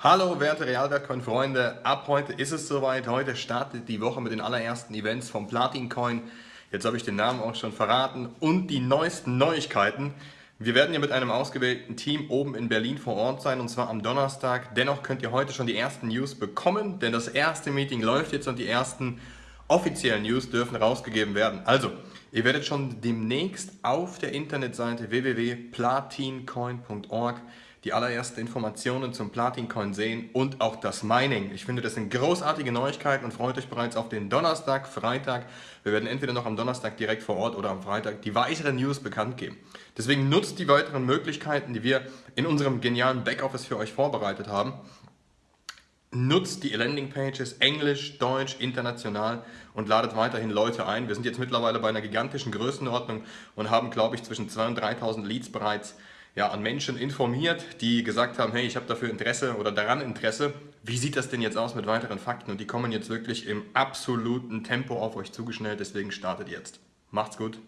Hallo werte Realwertcoin-Freunde, ab heute ist es soweit. Heute startet die Woche mit den allerersten Events vom Platin Coin. Jetzt habe ich den Namen auch schon verraten und die neuesten Neuigkeiten. Wir werden hier mit einem ausgewählten Team oben in Berlin vor Ort sein und zwar am Donnerstag. Dennoch könnt ihr heute schon die ersten News bekommen, denn das erste Meeting läuft jetzt und die ersten offiziellen News dürfen rausgegeben werden. Also, ihr werdet schon demnächst auf der Internetseite www.platincoin.org die allerersten Informationen zum Platin-Coin sehen und auch das Mining. Ich finde, das sind großartige Neuigkeiten und freut euch bereits auf den Donnerstag, Freitag. Wir werden entweder noch am Donnerstag direkt vor Ort oder am Freitag die weiteren News bekannt geben. Deswegen nutzt die weiteren Möglichkeiten, die wir in unserem genialen Backoffice für euch vorbereitet haben. Nutzt die Landingpages Englisch, Deutsch, international und ladet weiterhin Leute ein. Wir sind jetzt mittlerweile bei einer gigantischen Größenordnung und haben, glaube ich, zwischen 2.000 und 3.000 Leads bereits ja, an Menschen informiert, die gesagt haben, hey, ich habe dafür Interesse oder daran Interesse. Wie sieht das denn jetzt aus mit weiteren Fakten? Und die kommen jetzt wirklich im absoluten Tempo auf euch zugeschnellt, deswegen startet jetzt. Macht's gut!